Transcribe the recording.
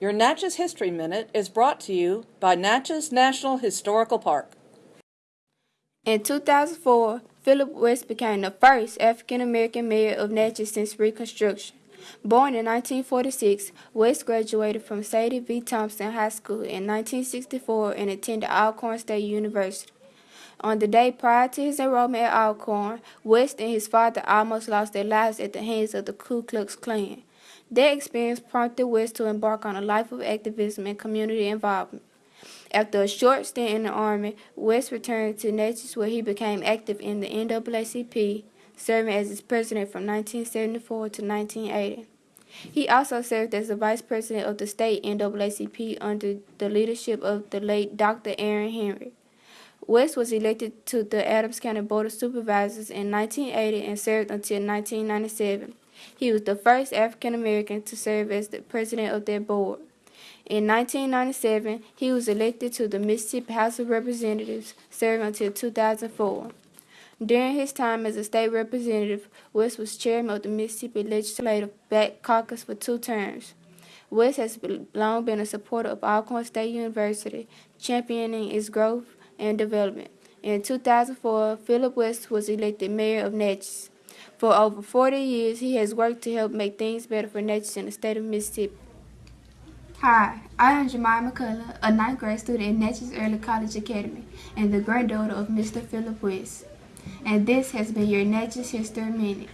Your Natchez History Minute is brought to you by Natchez National Historical Park. In 2004, Philip West became the first African American mayor of Natchez since Reconstruction. Born in 1946, West graduated from Sadie V. Thompson High School in 1964 and attended Alcorn State University. On the day prior to his enrollment at Alcorn, West and his father almost lost their lives at the hands of the Ku Klux Klan. Their experience prompted West to embark on a life of activism and community involvement. After a short stint in the Army, West returned to Natchez where he became active in the NAACP, serving as its president from 1974 to 1980. He also served as the vice president of the state NAACP under the leadership of the late Dr. Aaron Henry. West was elected to the Adams County Board of Supervisors in 1980 and served until 1997. He was the first African American to serve as the president of that board. In 1997, he was elected to the Mississippi House of Representatives, serving until 2004. During his time as a state representative, West was chairman of the Mississippi Legislative Black Caucus for two terms. West has long been a supporter of Alcorn State University, championing its growth and development. In 2004, Philip West was elected mayor of Natchez. For over 40 years, he has worked to help make things better for Natchez in the state of Mississippi. Hi, I am Jemima McCullough, a ninth grade student in Natchez Early College Academy and the granddaughter of Mr. Philip West. And this has been your Natchez History Minute.